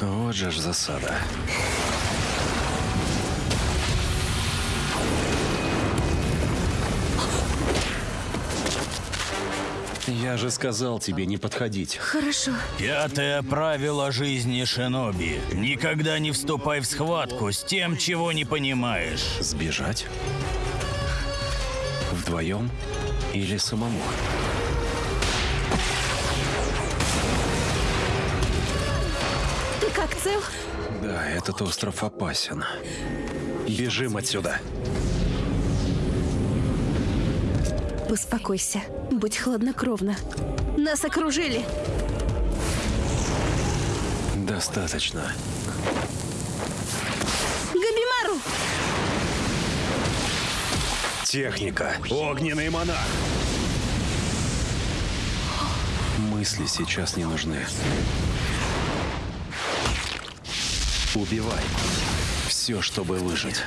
Вот же ж засада. Я же сказал тебе не подходить. Хорошо. Пятое правило жизни Шиноби. Никогда не вступай в схватку с тем, чего не понимаешь. Сбежать? Вдвоем или самому? Как цел? Да, этот остров опасен. Бежим отсюда. Успокойся. Будь хладнокровна. Нас окружили. Достаточно. Габимару! Техника. Огненный монах. Мысли сейчас не нужны. Убивай. Все, чтобы выжить.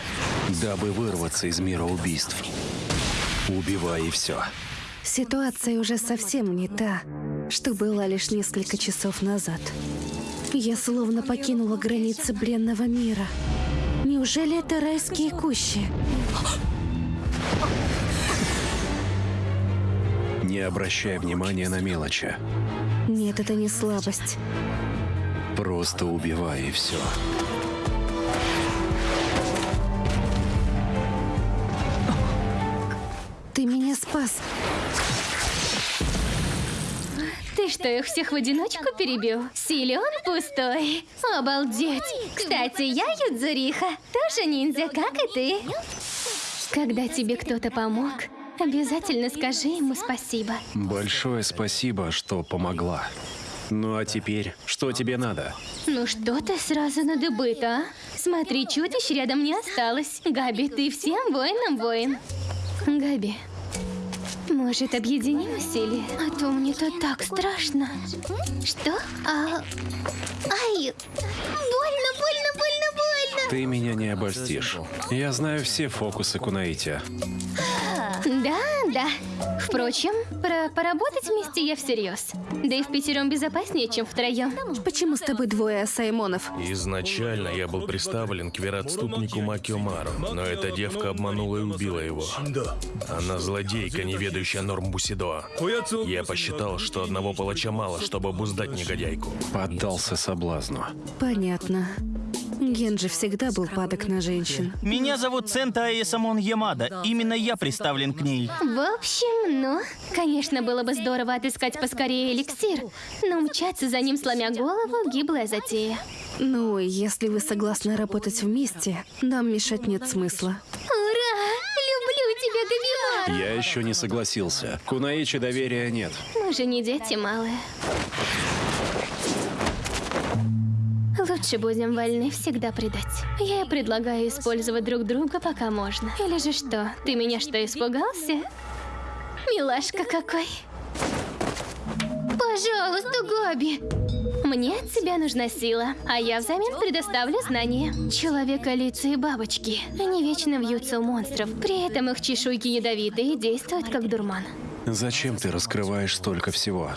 Дабы вырваться из мира убийств. Убивай и все. Ситуация уже совсем не та, что была лишь несколько часов назад. Я словно покинула границы бренного мира. Неужели это райские кущи? Не обращай внимания на мелочи. Нет, это не слабость. Просто убивай и все. Ты меня спас. Ты что, их всех в одиночку перебил? Силен пустой. Обалдеть. Кстати, я Юдзуриха. Тоже ниндзя, как и ты. Когда тебе кто-то помог, обязательно скажи ему спасибо. Большое спасибо, что помогла. Ну а теперь, что тебе надо? Ну что ты сразу на дыбы-то, а? Смотри, чудищ рядом не осталось. Габи, ты всем воинам воин. Габи, может, объединим усилия? А то мне тут так страшно. Что? А... Ай! Больно, больно, больно, больно! Ты меня не обольстишь. Я знаю все фокусы Кунаити. Да, да. Впрочем, про поработать вместе я всерьез. Да и в пятером безопаснее, чем втроем. Почему с тобой двое Саймонов? Изначально я был приставлен к вероотступнику Макиомару, но эта девка обманула и убила его. Она злодейка, не ведающая норм Бусидо. Я посчитал, что одного палача мало, чтобы обуздать негодяйку. Поддался соблазну. Понятно. Генджи всегда был падок на женщин. Меня зовут Цента Аесамон Ямада. Именно я приставлен к ней. В общем, ну, конечно, было бы здорово отыскать поскорее эликсир, но мчаться за ним, сломя голову, гиблая затея. Ну, если вы согласны работать вместе, нам мешать нет смысла. Ура! Люблю тебя, Габимар! Я еще не согласился. Кунаичи доверия нет. Мы же не дети малые. Лучше будем вольны всегда предать. Я предлагаю использовать друг друга, пока можно. Или же что, ты меня что, испугался? Милашка какой. Пожалуйста, Габи. Мне от тебя нужна сила, а я взамен предоставлю знания. Человека лица и бабочки. Они вечно вьются у монстров. При этом их чешуйки ядовитые и действуют как дурман. Зачем ты раскрываешь столько всего?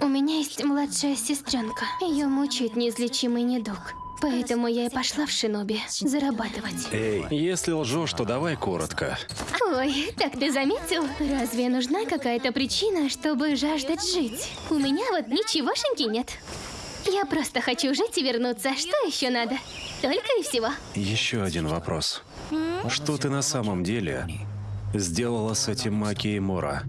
У меня есть младшая сестренка. Ее мучает неизлечимый недуг. Поэтому я и пошла в шиноби зарабатывать. Эй, если лжешь, то давай коротко. Ой, так ты заметил? Разве нужна какая-то причина, чтобы жаждать жить? У меня вот ничегошеньки нет. Я просто хочу жить и вернуться. Что еще надо? Только и всего. Еще один вопрос. Что ты на самом деле сделала с этим Маки и Мора?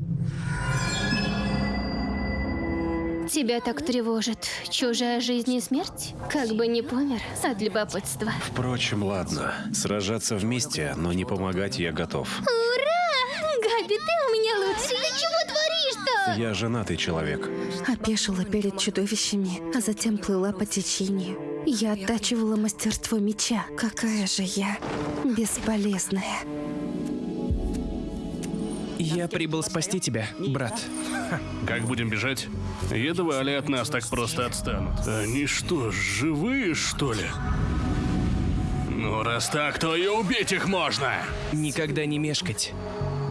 Тебя так тревожит чужая жизнь и смерть? Как бы не помер от любопытства. Впрочем, ладно. Сражаться вместе, но не помогать я готов. Ура! Габи, ты у меня лучший. Ты чего творишь-то? Я женатый человек. Опешила перед чудовищами, а затем плыла по течению. Я оттачивала мастерство меча. Какая же я бесполезная. Я прибыл спасти тебя, брат. Как будем бежать? Едва ли от нас так просто отстанут. Они что, живые, что ли? Ну, раз так, то и убить их можно! Никогда не мешкать.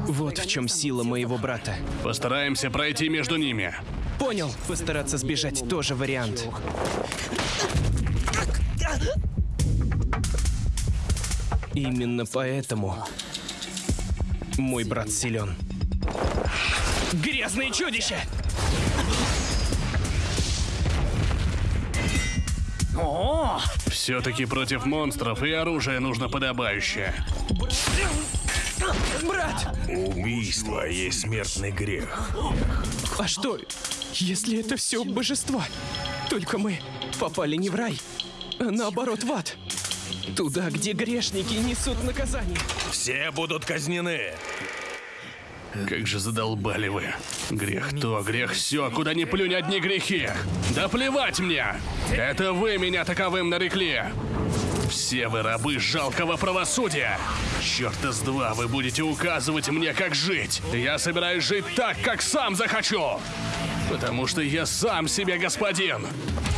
Вот в чем сила моего брата. Постараемся пройти между ними. Понял. Постараться сбежать тоже вариант. Именно поэтому мой брат силен. Грязные чудища! Все-таки против монстров и оружие нужно подобающее. Брат! Убийство есть смертный грех. А что, если это все божества? Только мы попали не в рай, а наоборот в ад. Туда, где грешники несут наказание. Все будут казнены. Как же задолбали вы. Грех то, грех все, куда ни плюнь одни грехи. Да плевать мне! Это вы меня таковым нарекли. Все вы рабы жалкого правосудия. Черта с два вы будете указывать мне, как жить. Я собираюсь жить так, как сам захочу. Потому что я сам себе господин.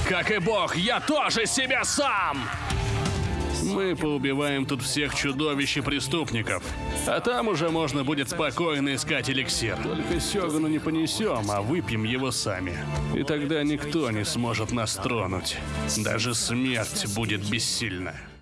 Как и Бог, я тоже себе сам. Мы поубиваем тут всех чудовищ и преступников. А там уже можно будет спокойно искать эликсир. Только Сёгану не понесем, а выпьем его сами. И тогда никто не сможет нас тронуть. Даже смерть будет бессильна.